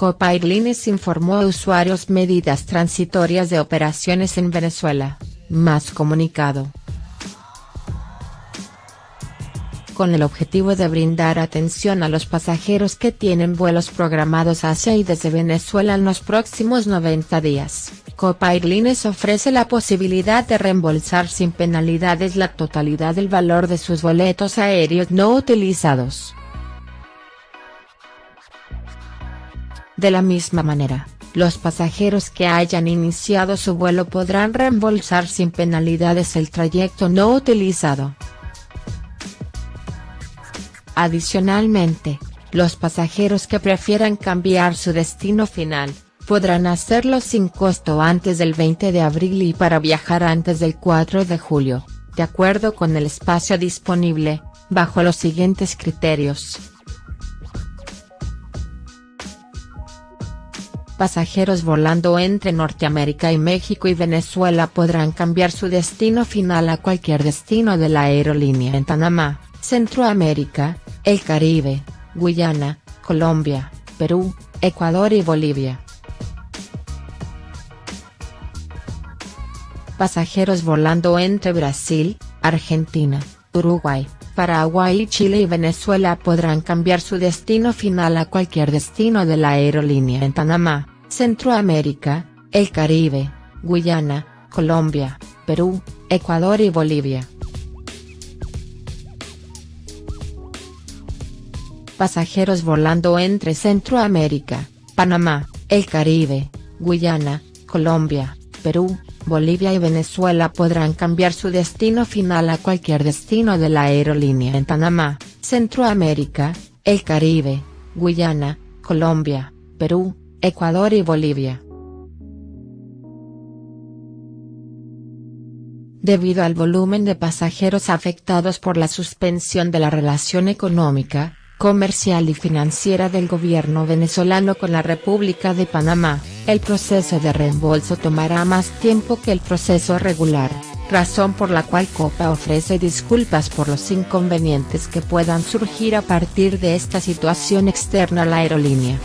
Copa Airlines informó a usuarios medidas transitorias de operaciones en Venezuela, más comunicado. Con el objetivo de brindar atención a los pasajeros que tienen vuelos programados hacia y desde Venezuela en los próximos 90 días, Copa Airlines ofrece la posibilidad de reembolsar sin penalidades la totalidad del valor de sus boletos aéreos no utilizados. De la misma manera, los pasajeros que hayan iniciado su vuelo podrán reembolsar sin penalidades el trayecto no utilizado. Adicionalmente, los pasajeros que prefieran cambiar su destino final, podrán hacerlo sin costo antes del 20 de abril y para viajar antes del 4 de julio, de acuerdo con el espacio disponible, bajo los siguientes criterios. Pasajeros volando entre Norteamérica y México y Venezuela podrán cambiar su destino final a cualquier destino de la aerolínea en Panamá, Centroamérica, el Caribe, Guyana, Colombia, Perú, Ecuador y Bolivia. Pasajeros volando entre Brasil, Argentina, Uruguay, Paraguay Chile y Venezuela podrán cambiar su destino final a cualquier destino de la aerolínea en Panamá, Centroamérica, el Caribe, Guyana, Colombia, Perú, Ecuador y Bolivia. Pasajeros volando entre Centroamérica, Panamá, el Caribe, Guyana, Colombia, Perú, Bolivia y Venezuela podrán cambiar su destino final a cualquier destino de la aerolínea en Panamá, Centroamérica, el Caribe, Guyana, Colombia, Perú, Ecuador y Bolivia. Debido al volumen de pasajeros afectados por la suspensión de la relación económica, comercial y financiera del gobierno venezolano con la República de Panamá, el proceso de reembolso tomará más tiempo que el proceso regular, razón por la cual Copa ofrece disculpas por los inconvenientes que puedan surgir a partir de esta situación externa a la aerolínea.